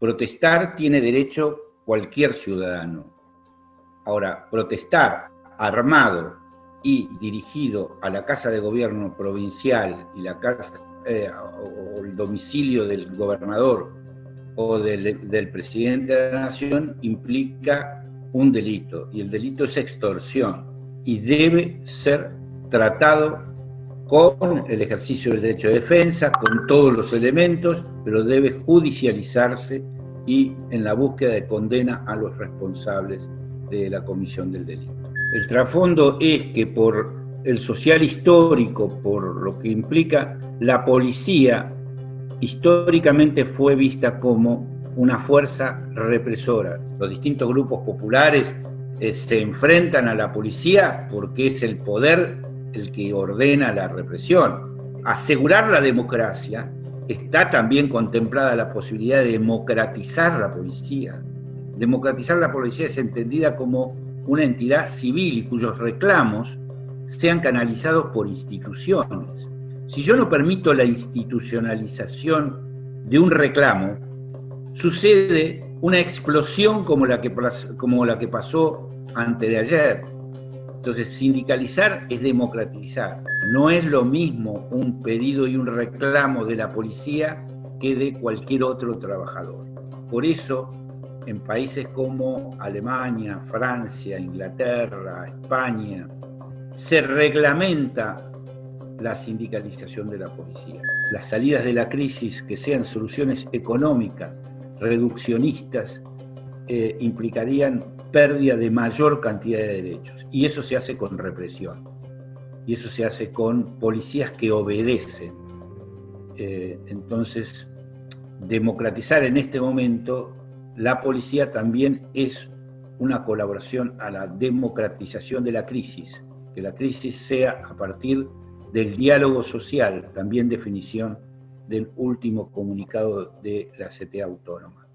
protestar tiene derecho cualquier ciudadano. Ahora, protestar armado y dirigido a la Casa de Gobierno provincial y la casa, eh, o el domicilio del gobernador o del, del presidente de la nación implica un delito, y el delito es extorsión, y debe ser tratado con el ejercicio del derecho de defensa, con todos los elementos, pero debe judicializarse y en la búsqueda de condena a los responsables de la comisión del delito. El trasfondo es que por el social histórico, por lo que implica la policía, históricamente fue vista como una fuerza represora. Los distintos grupos populares eh, se enfrentan a la policía porque es el poder el que ordena la represión. Asegurar la democracia está también contemplada la posibilidad de democratizar la policía. Democratizar la policía es entendida como una entidad civil y cuyos reclamos sean canalizados por instituciones. Si yo no permito la institucionalización de un reclamo, sucede una explosión como la que, como la que pasó antes de ayer, entonces, sindicalizar es democratizar. No es lo mismo un pedido y un reclamo de la policía que de cualquier otro trabajador. Por eso, en países como Alemania, Francia, Inglaterra, España, se reglamenta la sindicalización de la policía. Las salidas de la crisis que sean soluciones económicas, reduccionistas, eh, implicarían pérdida de mayor cantidad de derechos. Y eso se hace con represión. Y eso se hace con policías que obedecen. Eh, entonces, democratizar en este momento la policía también es una colaboración a la democratización de la crisis, que la crisis sea a partir del diálogo social, también definición del último comunicado de la CTA autónoma.